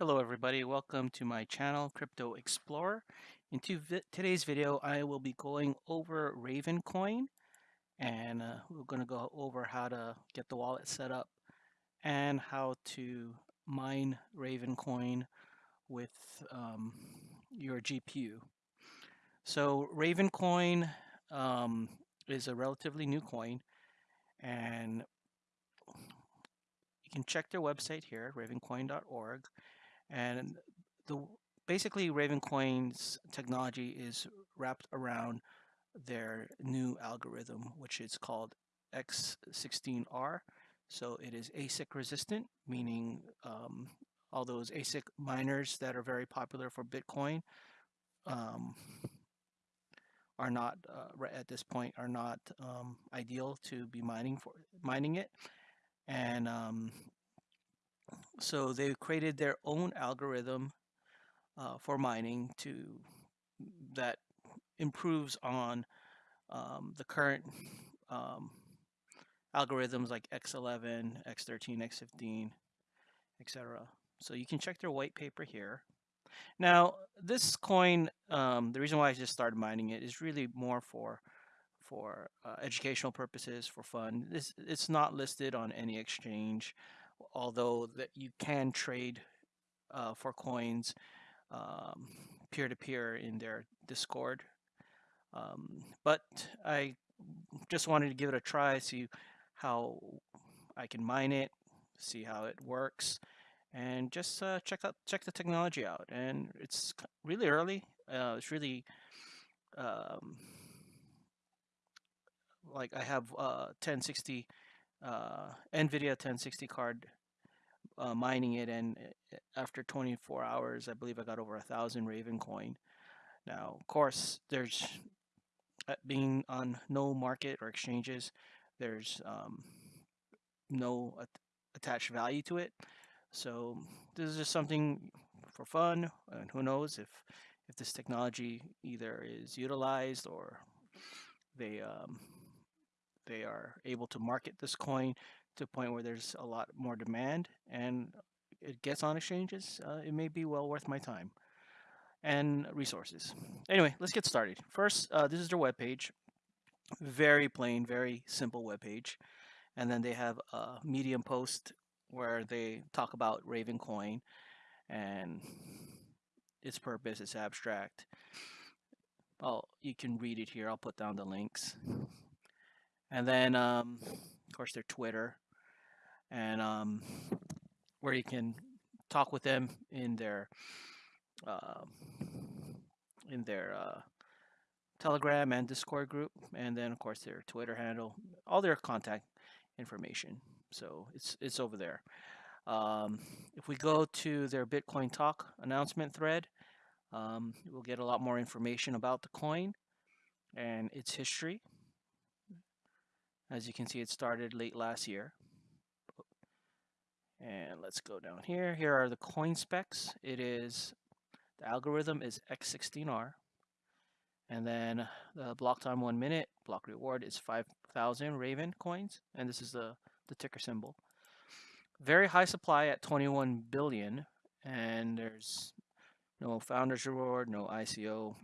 Hello everybody, welcome to my channel Crypto Explorer. In vi today's video I will be going over Ravencoin and uh, we're going to go over how to get the wallet set up and how to mine Ravencoin with um, your GPU. So Ravencoin um, is a relatively new coin and you can check their website here, ravencoin.org and the basically Ravencoin's technology is wrapped around their new algorithm, which is called X16R. So it is ASIC resistant, meaning um, all those ASIC miners that are very popular for Bitcoin um, are not uh, at this point are not um, ideal to be mining for mining it, and um, so they created their own algorithm uh, for mining to that improves on um, the current um, algorithms like X11, X13, X15, etc. So you can check their white paper here. Now, this coin, um, the reason why I just started mining it is really more for for uh, educational purposes, for fun. This it's not listed on any exchange although that you can trade uh, for coins um, peer-to-peer in their Discord. Um, but I just wanted to give it a try, see how I can mine it, see how it works, and just uh, check out check the technology out. And it's really early. Uh, it's really um, like I have uh, 1060 uh, NVIDIA 1060 card uh, mining it, and eh, after 24 hours, I believe I got over a thousand Raven coin. Now, of course, there's uh, being on no market or exchanges, there's um, no at attached value to it. So this is just something for fun, and who knows if if this technology either is utilized or they um, they are able to market this coin to a point where there's a lot more demand and it gets on exchanges, uh, it may be well worth my time and resources. Anyway, let's get started. First, uh, this is their webpage. Very plain, very simple webpage. And then they have a Medium post where they talk about Raven Coin and its purpose, its abstract. Well, you can read it here. I'll put down the links. And then, um, of course, their Twitter, and um, where you can talk with them in their uh, in their uh, Telegram and Discord group, and then of course their Twitter handle, all their contact information. So it's it's over there. Um, if we go to their Bitcoin Talk announcement thread, um, we'll get a lot more information about the coin and its history. As you can see, it started late last year. And let's go down here. Here are the coin specs. It is, the algorithm is X16R. And then the block time one minute, block reward is 5,000 Raven coins. And this is the, the ticker symbol. Very high supply at 21 billion. And there's no founder's reward, no ICO.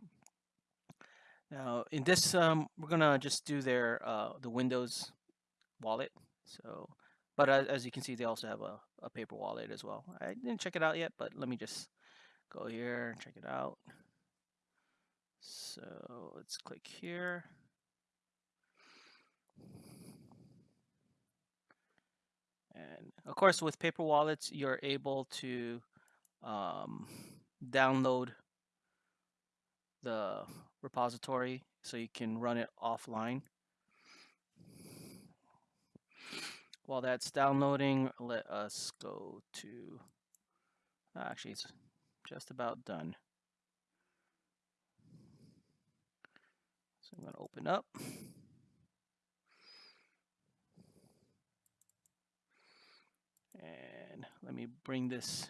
Now in this, um, we're gonna just do their uh, the Windows wallet. So but as, as you can see, they also have a, a paper wallet as well. I didn't check it out yet, but let me just go here and check it out. So let's click here. And of course, with paper wallets, you're able to um, download the repository so you can run it offline. While that's downloading, let us go to, actually it's just about done. So I'm going to open up. And let me bring this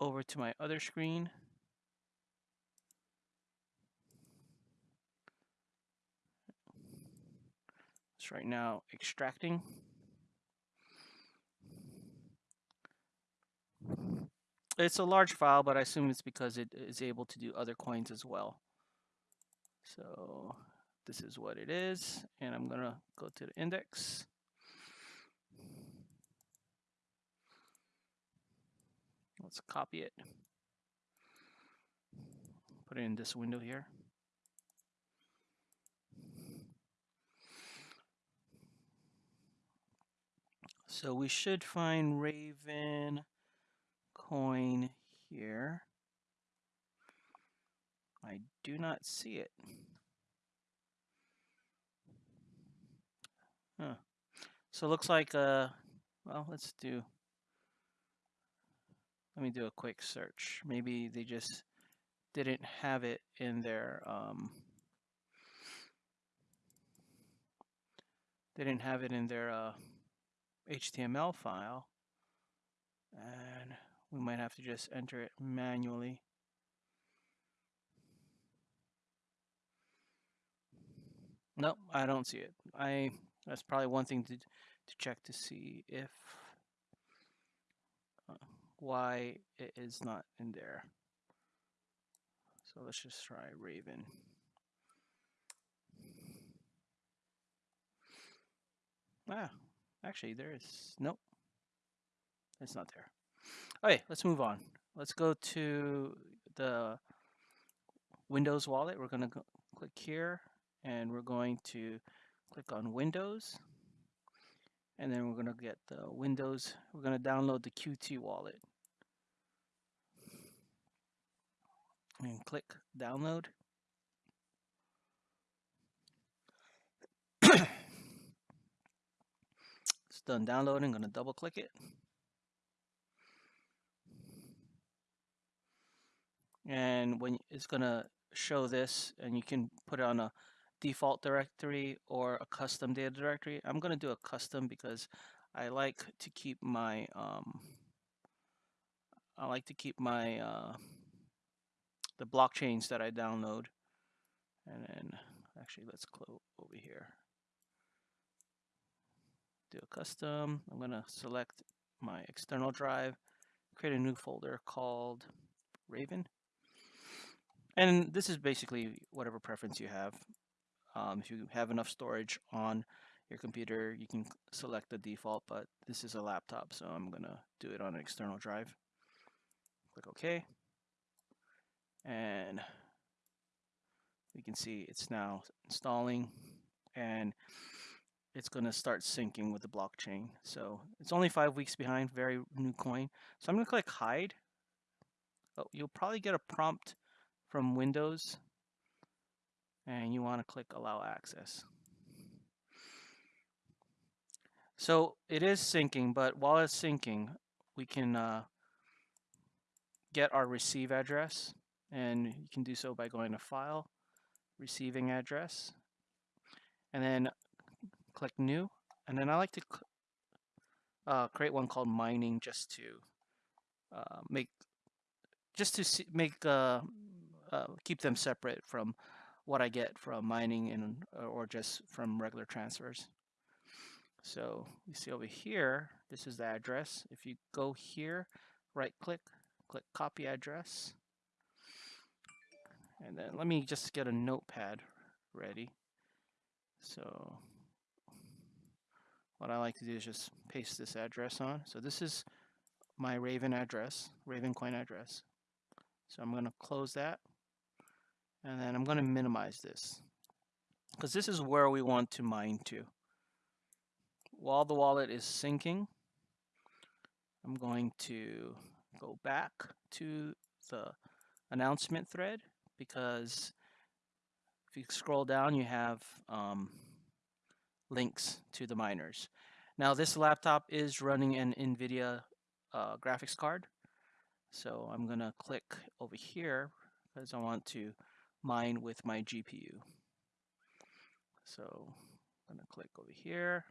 over to my other screen. Right now extracting. It's a large file, but I assume it's because it is able to do other coins as well. So this is what it is. And I'm going to go to the index. Let's copy it. Put it in this window here. So we should find Raven coin here. I do not see it. Huh. So it looks like, uh, well, let's do, let me do a quick search. Maybe they just didn't have it in their, um, they didn't have it in their uh, HTML file. And we might have to just enter it manually. No, I don't see it. I that's probably one thing to to check to see if uh, why it is not in there. So let's just try Raven. Ah, actually there is nope. It's not there. Okay, let's move on. Let's go to the Windows wallet. We're going to click here and we're going to click on Windows. And then we're going to get the Windows. We're going to download the Qt wallet. And click download. it's done downloading. I'm going to double click it. and when it's gonna show this and you can put it on a default directory or a custom data directory I'm gonna do a custom because I like to keep my um, I like to keep my uh, the blockchains that I download and then actually let's close over here a custom I'm gonna select my external drive create a new folder called Raven and this is basically whatever preference you have. Um, if you have enough storage on your computer, you can select the default, but this is a laptop, so I'm gonna do it on an external drive. Click OK. And we can see it's now installing and it's going to start syncing with the blockchain. So it's only five weeks behind, very new coin. So I'm going to click hide. Oh, you'll probably get a prompt from Windows and you want to click allow access. So it is syncing, but while it's syncing, we can uh, get our receive address and you can do so by going to file, receiving address, and then click new. And then I like to uh, create one called mining just to uh, make just to see, make uh, uh, keep them separate from what I get from mining and uh, or just from regular transfers. So you see over here, this is the address. If you go here, right click, click copy address. And then let me just get a notepad ready. So what I like to do is just paste this address on. So this is my Raven address, Raven coin address. So I'm going to close that. And then I'm going to minimize this because this is where we want to mine to. While the wallet is syncing, I'm going to go back to the announcement thread because if you scroll down, you have um, links to the miners. Now this laptop is running an NVIDIA uh, graphics card. So I'm going to click over here because I want to mine with my GPU. So I'm going to click over here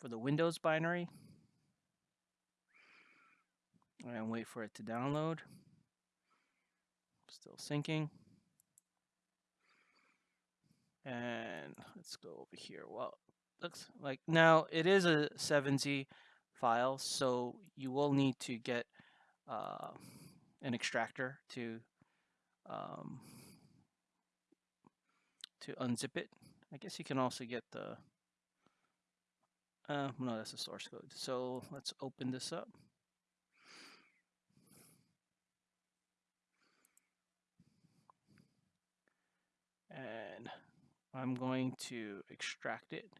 for the Windows binary and wait for it to download. Still syncing. And let's go over here. Well, looks like now it is a 7Z file, so you will need to get uh, an extractor to um, to unzip it. I guess you can also get the uh, no, that's the source code. So let's open this up. And I'm going to extract it.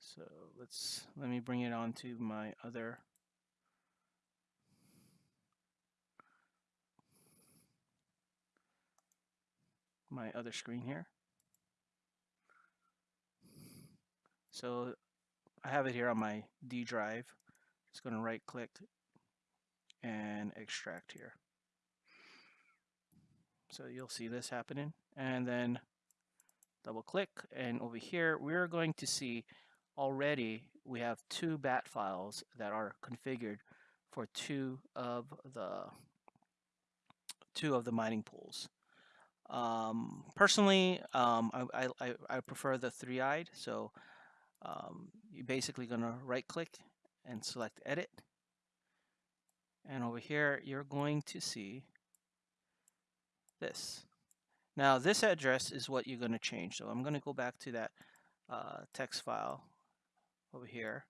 So let's, let me bring it onto my other my other screen here. So I have it here on my D drive. Just going to right click and extract here. So you'll see this happening and then double click and over here we're going to see already we have two bat files that are configured for two of the two of the mining pools. Um, personally, um, I, I, I prefer the 3i, so um, you're basically going to right click and select edit. And over here, you're going to see this. Now, this address is what you're going to change. So I'm going to go back to that uh, text file over here.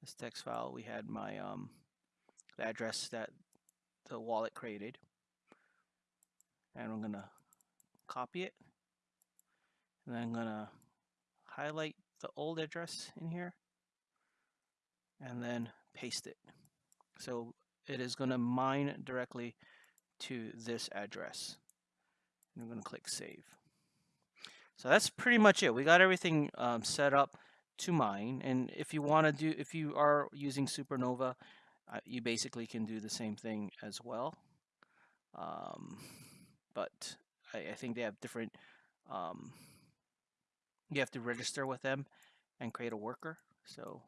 This text file, we had my um, address that the wallet created. And I'm going to copy it. And then I'm going to highlight the old address in here and then paste it. So it is going to mine directly to this address. I'm going to click save. So that's pretty much it. We got everything um, set up to mine. And if you want to do, if you are using Suprnova, uh, you basically can do the same thing as well. Um, but I, I, think they have different, um, you have to register with them and create a worker. So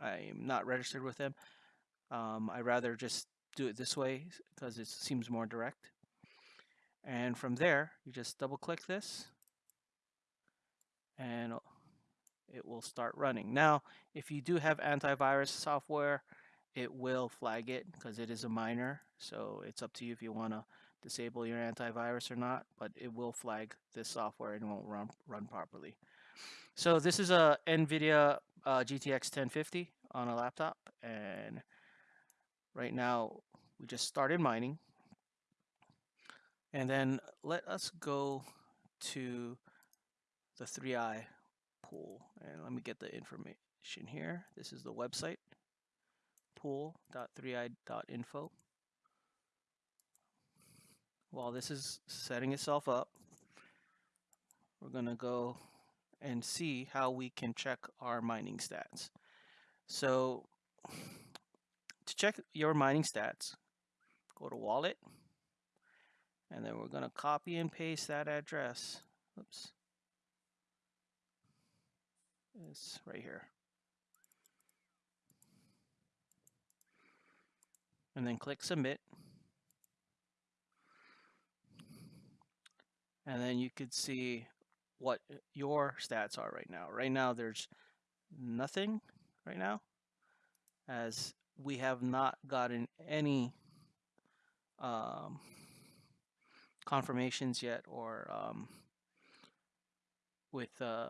I'm not registered with them. Um, I rather just do it this way because it seems more direct. And from there, you just double click this and it will start running. Now, if you do have antivirus software, it will flag it because it is a miner. So it's up to you if you want to disable your antivirus or not, but it will flag this software and won't run, run properly. So this is a NVIDIA uh, GTX 1050 on a laptop and right now we just started mining and then uh, let us go to the 3i pool and let me get the information here. This is the website pool.3i.info while this is setting itself up we're gonna go and see how we can check our mining stats. So to check your mining stats go to wallet and then we're gonna copy and paste that address oops It's right here. And then click submit. And then you could see what your stats are right now. Right now there's nothing right now as we have not gotten any um, confirmations yet or um, with uh,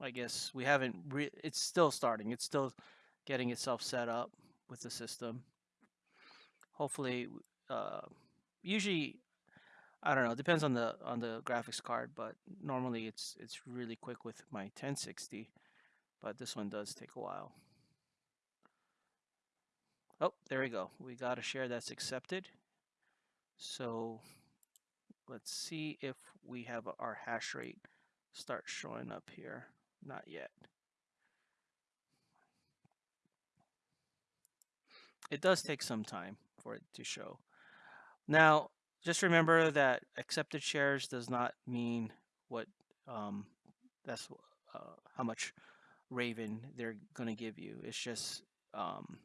I guess we haven't. It's still starting. It's still getting itself set up with the system. Hopefully, uh, usually, I don't know. Depends on the on the graphics card, but normally it's it's really quick with my 1060. But this one does take a while. Oh, there we go. We got a share that's accepted. So let's see if we have our hash rate start showing up here. Not yet. It does take some time for it to show. Now, just remember that accepted shares does not mean what um, that's uh, how much Raven they're going to give you. It's just um,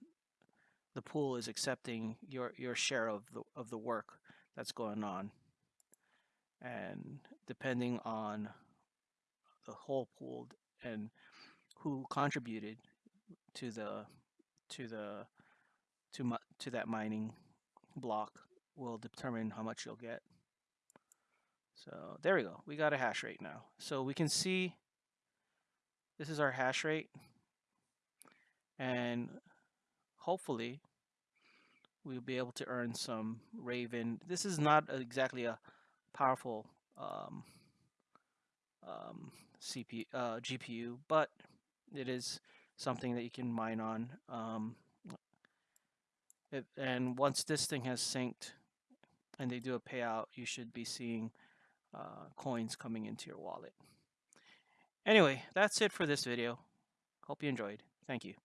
the pool is accepting your your share of the of the work that's going on, and depending on the whole pool and who contributed to the to the to to that mining block will determine how much you'll get. So there we go. We got a hash rate now. So we can see this is our hash rate. And hopefully we'll be able to earn some Raven. This is not exactly a powerful um, um, CPU, uh, GPU, but it is something that you can mine on. Um, it, and once this thing has synced and they do a payout, you should be seeing uh, coins coming into your wallet. Anyway, that's it for this video. Hope you enjoyed. Thank you.